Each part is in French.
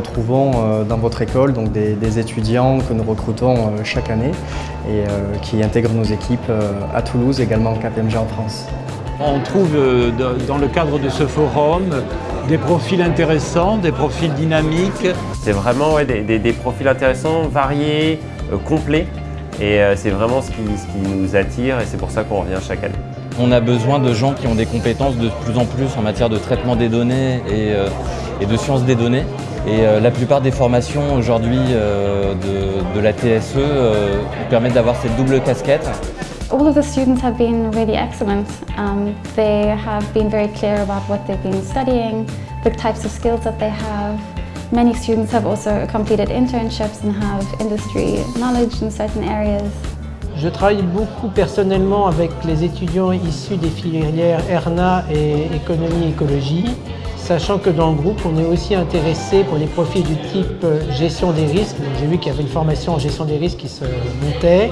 retrouvons euh, dans votre école donc des, étudiants que nous recrutons euh, chaque année et qui intègrent nos équipes à Toulouse, également KPMG en France. On trouve dans le cadre de ce forum des profils intéressants, des profils dynamiques. C'est vraiment des, profils intéressants, variés, complets et c'est vraiment ce qui, ce qui nous attire et c'est pour ça qu'on revient chaque année. On a besoin de gens qui ont des compétences de plus en plus en matière de traitement des données et, euh, de sciences des données. Et euh, la plupart des formations aujourd'hui euh, de, la TSE permettent d'avoir cette double casquette. All of the students have been really excellent. Um, they have been very clear about what they've been studying, the types of skills that they have. Many students have also completed internships and have industry knowledge in certain areas. Je travaille beaucoup personnellement avec les étudiants issus des filières ERNA et économie écologie, sachant que dans le groupe, on est aussi intéressé pour les profils du type euh, gestion des risques. J'ai vu qu'il y avait une formation en gestion des risques qui se montait,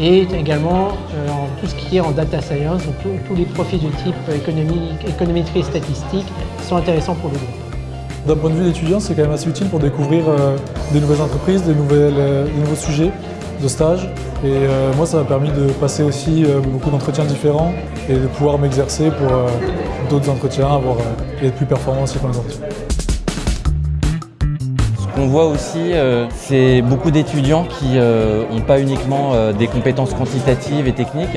et également euh, en tout ce qui est en data science, donc tous les profils du type économie, économétrie et statistique sont intéressants pour le groupe. D'un point de vue d'étudiant, c'est quand même assez utile pour découvrir euh, des nouvelles entreprises, des, nouvelles, des nouveaux sujets de stage. Et euh, moi, ça m'a permis de passer aussi euh, beaucoup d'entretiens différents et de pouvoir m'exercer pour euh, d'autres entretiens avoir, et être plus performant aussi pour les entretiens. Ce qu'on voit aussi, c'est beaucoup d'étudiants qui n'ont pas uniquement des compétences quantitatives et techniques,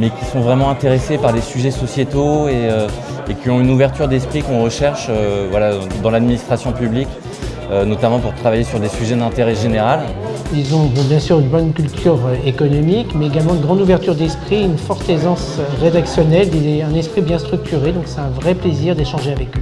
mais qui sont vraiment intéressés par les sujets sociétaux et, et qui ont une ouverture d'esprit qu'on recherche voilà, dans l'administration publique, notamment pour travailler sur des sujets d'intérêt général. Ils ont bien sûr une bonne culture économique, mais également une grande ouverture d'esprit, une forte aisance rédactionnelle et un esprit bien structuré. Donc c'est un vrai plaisir d'échanger avec eux.